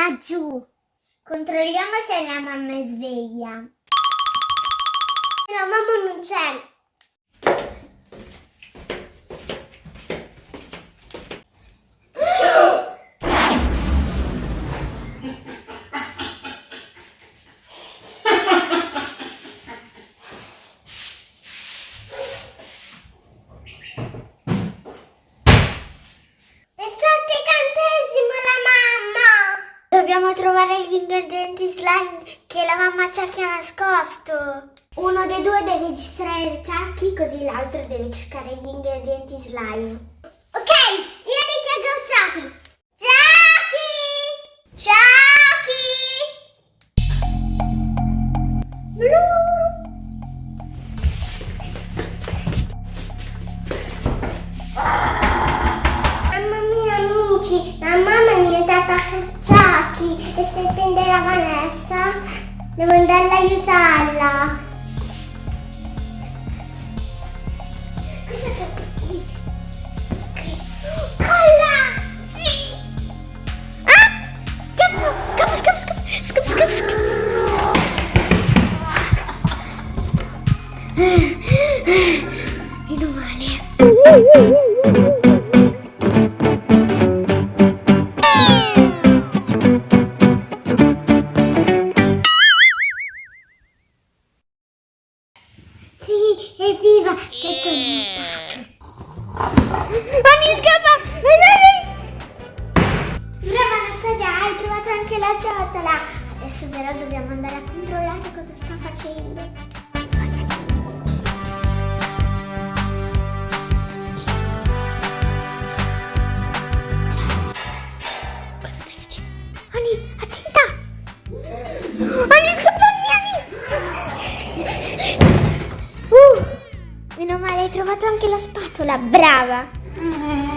laggiù. Controlliamo se la mamma è sveglia. No, mamma non c'è. È stato incantesimo la mamma! Dobbiamo trovare gli ingredienti slime che la mamma ci ha nascosto. Uno dei due deve distrarre Chucky così l'altro deve cercare gli ingredienti slime. Ok, io richiego Chucky. Chucky! Chucky! Blu! Mamma mia amici, la mamma è diventata Chucky e se prende la Vanessa devo andare ad aiutarla. Hai trovato anche la ciotola. Adesso però dobbiamo andare a controllare cosa sta facendo. Cosa? Ani, attenta! Ani, scappa, Ani! Uh, meno male, hai trovato anche la spatola, brava! Ah,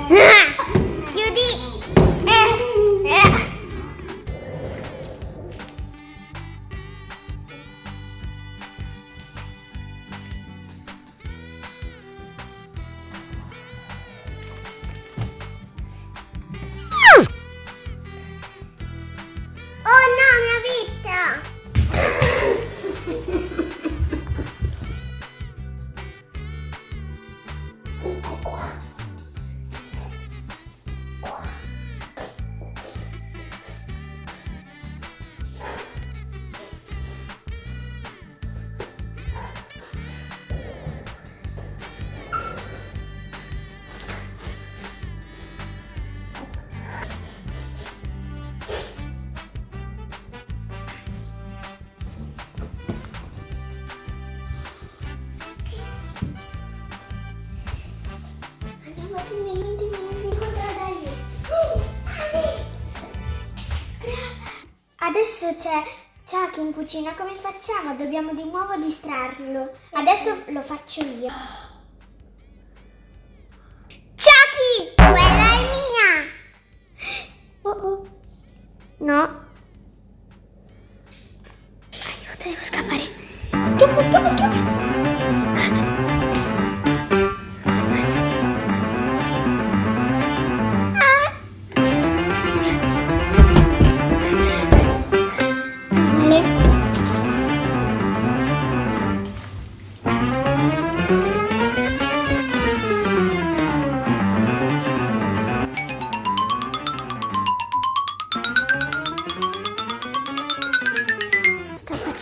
Adesso c'è Chucky in cucina, come facciamo? Dobbiamo di nuovo distrarlo. Adesso lo faccio io. Chucky! Quella è mia! Oh oh. No. Aiuto, devo scappare. Scappo, scappo, scappo.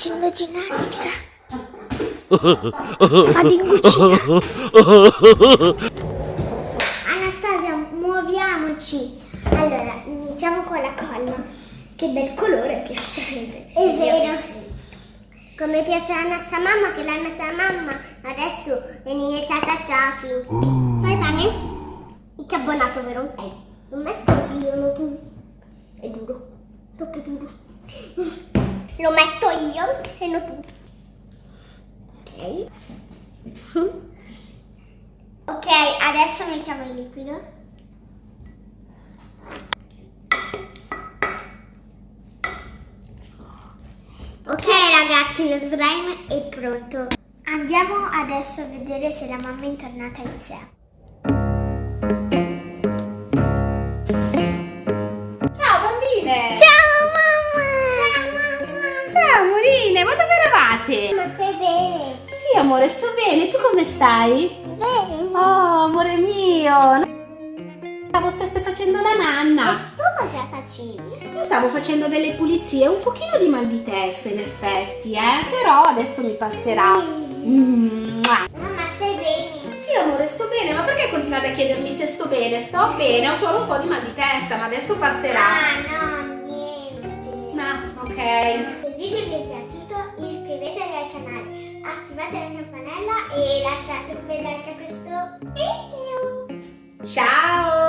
Facendo ginnastica. Vado in cucina. Anastasia, muoviamoci. Allora, iniziamo con la colla. Che bel colore piacente. È vero. Come piace a nostra mamma, che la nostra mamma adesso è diventata Chucky. Vai bene? Che abbonato, vero? Eh, lo metto io, non tu. È duro. Troppo duro. Lo metto io e non tu. Ok. Ok, adesso mettiamo il liquido. Ok ragazzi, lo slime è pronto. Andiamo adesso a vedere se la mamma è tornata in sé. Amore, sto bene. Tu come stai? Bene. Oh, amore mio. Stavo stesse facendo la nanna. E tu cosa facevi? Io stavo facendo delle pulizie, un pochino di mal di testa in effetti, eh. Però adesso mi passerà. Mm. Mamma, stai bene? Sì, amore, sto bene. Ma perché continuate a chiedermi se sto bene? Sto bene, ho solo un po' di mal di testa, ma adesso passerà. Ah, no, niente. Ma, ok. Se il video vi è piaciuto iscrivetevi al canale, attivate la campanella e lasciate un bel like a questo video. Ciao!